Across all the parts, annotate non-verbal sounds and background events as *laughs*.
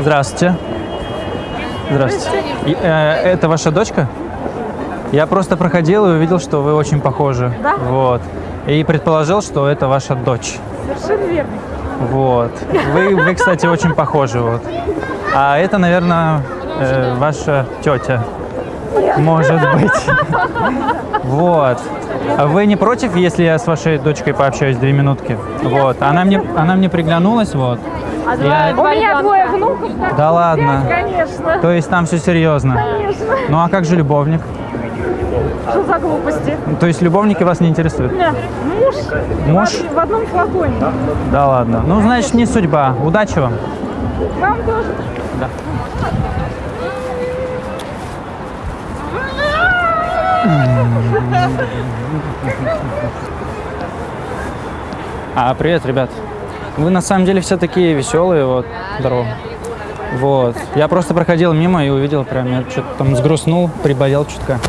Здравствуйте. Здравствуйте. И, э, это ваша дочка? Я просто проходил и увидел, что вы очень похожи. Да? Вот. И предположил, что это ваша дочь. Совершенно верно. Вот. Вы, вы кстати, очень похожи. Вот. А это, наверное, э, ваша тетя. Может быть. Вот. А вы не против, если я с вашей дочкой пообщаюсь две минутки? Вот. Она мне, она мне приглянулась, вот. Я- У меня двое внуков. Да ладно. Конечно. То есть там все серьезно. Конечно. Ну а как же любовник? Что за глупости? То есть любовники вас не интересуют? Нет, муж. Муж? В, в одном флаконе. Да ладно. Ну, значит, не судьба. Удачи вам. Вам тоже. Да. А, привет, ребят. Вы на самом деле все такие веселые, вот, здорово. Вот. Я просто проходил мимо и увидел прям, я что-то там сгрустнул, приболел чутка.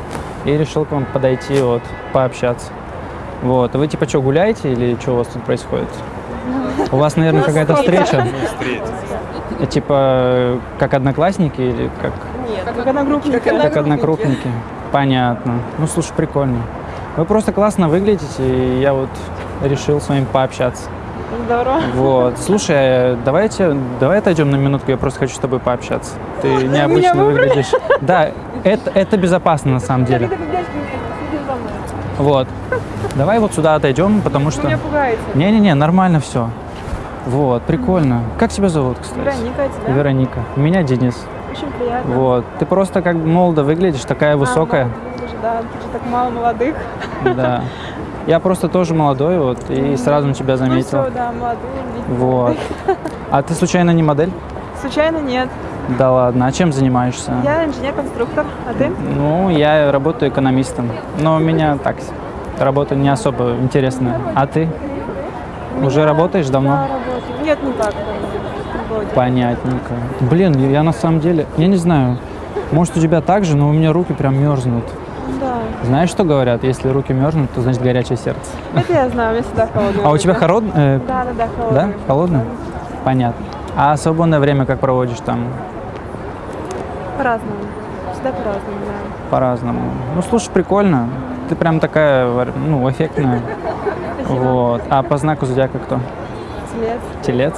И решил к вам подойти, вот, пообщаться. Вот. Вы типа что, гуляете или что у вас тут происходит? У вас, наверное, какая-то встреча? Типа, как одноклассники или как, Как одногруппники. как однокрупники? Понятно. Ну, слушай, прикольно. Вы просто классно выглядите, и я вот решил с вами пообщаться. Здорово. Вот. Слушай, давайте, давай отойдем на минутку, я просто хочу с тобой пообщаться. Ты необычно выглядишь. Да, это, это безопасно на самом деле. Вот. Давай вот сюда отойдем, потому что... меня пугаете. Не-не-не, нормально все. Вот, прикольно. Как тебя зовут, кстати? Вероника, а тебя? Вероника. Меня Денис. Очень приятно. Вот. Ты просто как молодо выглядишь, такая А, высокая. молодых уже, Да, тут же так мало молодых. Да. *laughs* Я просто тоже молодой, вот, и сразу на тебя Ну заметил. все, да, видите, Вот. *laughs* А ты случайно не модель? Случайно нет. Да ладно. А чем занимаешься? Я инженер-конструктор. А ты? Ну, я работаю экономистом. Но у меня так, работа не особо интересная. А ты? Уже работаешь Да, давно? работаю. Нет, не так. Вроде. Понятненько. Блин, я на самом деле, я не знаю, может у тебя так же, но у меня руки прям мерзнут. Да. Знаешь, что говорят? Если руки мерзнут, то значит горячее сердце. Это я знаю, у меня всегда *laughs* холодно. А у тебя холодное? Да, да, да, холодно. Да? Холодно? Понятно. А свободное время как проводишь там? По-разному. Всегда по-разному, да. По-разному. Ну, слушай, прикольно. Ты прям такая, ну, эффектная. *laughs* Вот. А по знаку зодиака кто? Телец. Телец.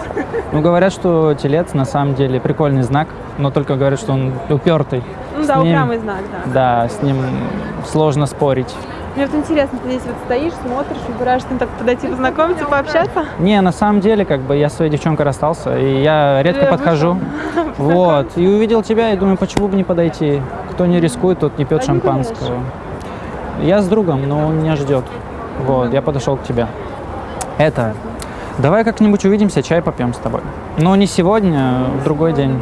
Ну, говорят, что телец на самом деле прикольный знак, но только говорят, что он упертый. Ну С да, ним- упрямый знак, да. Да, с ним сложно спорить. Мне вот интересно, ты здесь вот стоишь, смотришь, выбираешь, с ним так подойти, познакомиться, пообщаться. Не, на самом деле, как бы я с своей девчонкой расстался, и я редко Я подхожу. *laughs* Вот. И увидел тебя, и думаю, почему бы не подойти? Кто не рискует, тот не пьет гуляешь. шампанского. Я с другом, но он меня ждет. Вот, я подошел к тебе. Это. Давай как-нибудь увидимся, чай попьем с тобой. Но не сегодня, а в другой день.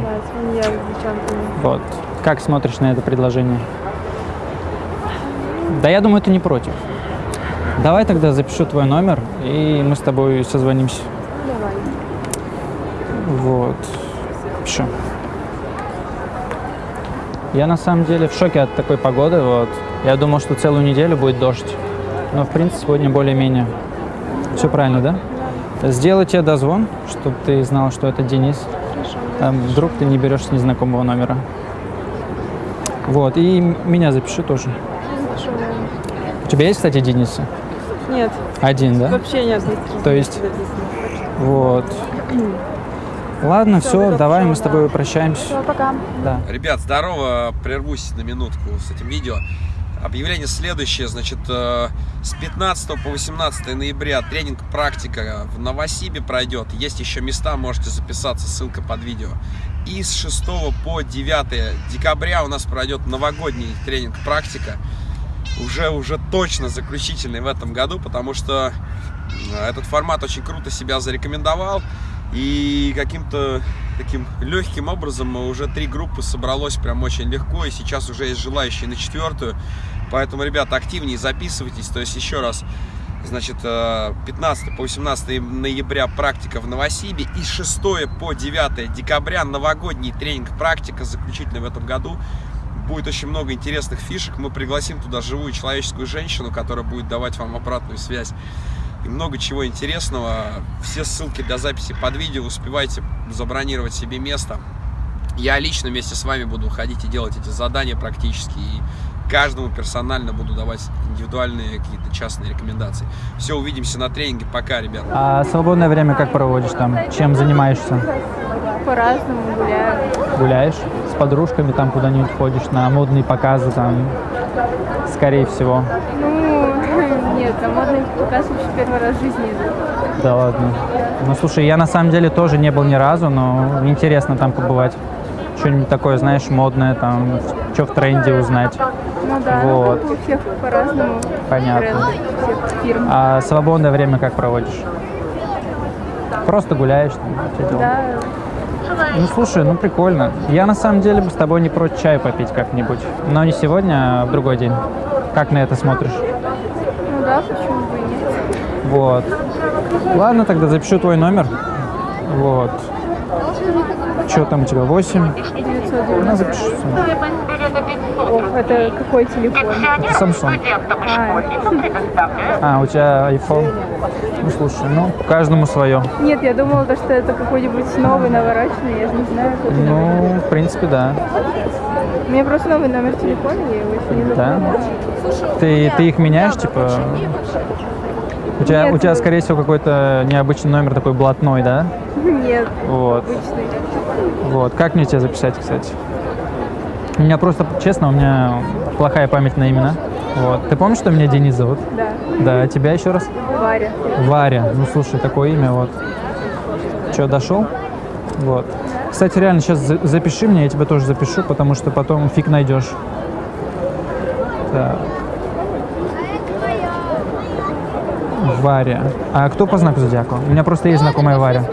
Вот. Как смотришь на это предложение? Да я думаю, ты не против. Давай тогда запишу твой номер, и мы с тобой созвонимся. Ну, давай. Вот. Пишу. Я на самом деле в шоке от такой погоды. Вот. Я думал, что целую неделю будет дождь. Но в принципе сегодня более-менее. Все правильно, да? Сделаю тебе дозвон, чтобы ты знал, что это Денис. Хорошо. Там вдруг ты не берешь с незнакомого номера. Вот. И меня запиши тоже. Хорошо. У тебя есть, кстати, Денисы? Нет, Один, да? вообще нет. здесь То есть- Вот. Ладно, все, тогда давай мы с тобой да. прощаемся. Всё, пока. Да. Ребят, здорово, прервусь на минутку с этим видео. Объявление следующее, значит, э, с 15 по 18 ноября тренинг «Практика» в Новосибе пройдет. Есть еще места, можете записаться, ссылка под видео. И с 6 по 9 декабря у нас пройдет новогодний тренинг «Практика». Уже, уже точно заключительный в этом году, потому что э, этот формат очень круто себя зарекомендовал. И каким-то таким легким образом уже три группы собралось прям очень легко. И сейчас уже есть желающие на четвертую. Поэтому, ребята, активнее записывайтесь. То есть, еще раз, значит, э, 15 по 18 ноября практика в Новосибе. И с 6 по 9 декабря новогодний тренинг практика, заключительный в этом году. Будет очень много интересных фишек. Мы пригласим туда живую человеческую женщину, которая будет давать вам обратную связь. И много чего интересного. Все ссылки для записи под видео. Успевайте забронировать себе место. Я лично вместе с вами буду ходить и делать эти задания практически. И каждому персонально буду давать индивидуальные какие-то частные рекомендации. Все, увидимся на тренинге. Пока, ребят. А свободное время как проводишь там? Чем занимаешься? По-разному гуляю. Гуляешь с подружками, там куда-нибудь ходишь на модные показы, там, скорее всего. Ну, нет, на модный показ вообще первый раз в жизни иду. Да ладно. Ну, слушай, я на самом деле тоже не был ни разу, но интересно там побывать. Что-нибудь такое, знаешь, модное, там, что в тренде узнать. Ну да, ну, Вот. как у всех по-разному. Понятно. Тренды. А свободное время как проводишь? Просто гуляешь? Там? Да, Ну, слушай, ну прикольно. Я на самом деле бы с тобой не прочь чай попить как-нибудь. Но не сегодня, а в другой день. Как на это смотришь? Почему бы и нет. Вот. Ладно, тогда запишу твой номер. Вот. Что там у тебя? 8? Ну, 990. запиши. О, это какой телефон? Samsung. А, А, у тебя iPhone. Ну, слушай, ну, каждому свое. нет, я думала, то, что это какой-нибудь новый, навороченный, я же не знаю. Ну, в принципе, да. У меня просто новый номер телефона, я его еще не Да? запомнила. Ты, ты их меняешь, типа? У тебя, Нет. у тебя, скорее всего, какой-то необычный номер такой блатной, да? *laughs* Нет, Вот. обычный. Вот. Как мне тебя записать, кстати? У меня просто, честно, у меня плохая память на имена. Вот. Ты помнишь, что меня Денис зовут? Да, Да, тебя еще раз? Варя. Варя. Ну, слушай, такое имя, вот. Че, дошел? Вот. Кстати, реально, сейчас за- запиши меня, я тебя тоже запишу, потому что потом фиг найдешь. Так. Варя. А кто по знаку зодиака? У меня просто есть знакомая Варя.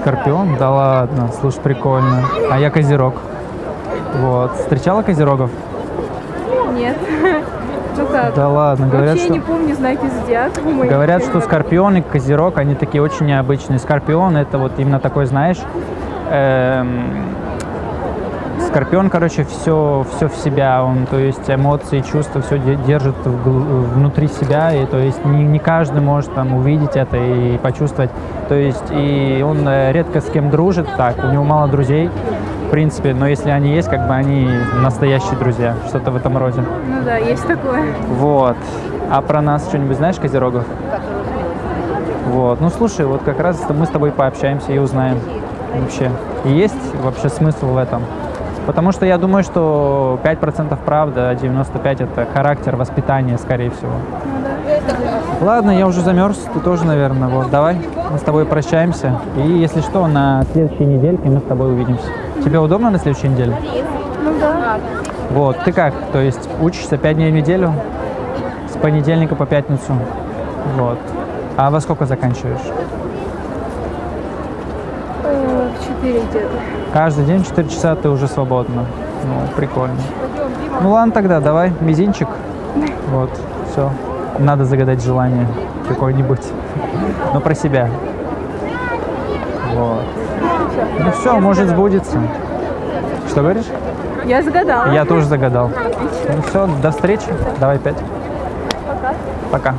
Скорпион? Да ладно, слушай, прикольно. А я Козерог. Вот. Встречала Козерогов? Нет. *laughs* Ну? Да ладно, говорят, Вообще что... не помню знаки зодиака. Говорят, что. Скорпион и Козерог, они такие очень необычные. Скорпион это вот именно такой, знаешь, эм, Скорпион, короче, все, все в себя, он, то есть эмоции, чувства, все держит внутри себя, и то есть не, не каждый может там увидеть это и почувствовать. То есть и он э, редко с кем дружит, так, у него мало друзей, в принципе, но если они есть, как бы они настоящие друзья, что-то в этом роде. Ну да, есть такое. Вот. А про нас что-нибудь знаешь, Козерогов? Вот. Ну слушай, вот как раз мы с тобой пообщаемся и узнаем вообще. И есть вообще смысл в этом? Потому что я думаю, что 5% правда, а 95% это характер, воспитание, скорее всего. Ладно, я уже замерз, ты тоже, наверное. Вот, давай, мы с тобой прощаемся. И если что, на следующей недельке мы с тобой увидимся. Тебе удобно на следующей неделе? Ну да. Вот, ты как? То есть учишься 5 дней в неделю? С понедельника по пятницу? Вот. А во сколько заканчиваешь? Э, В 4 где-то. Каждый день 4 часа ты уже свободна. Ну, прикольно. Ну ладно тогда, давай, мизинчик. Вот, все. Надо загадать желание какое-нибудь. Но про себя. Вот. Ну все, может сбудется. Что говоришь? Я загадала. Я тоже загадал. Ну все, до встречи. Давай пять. Пока. Пока.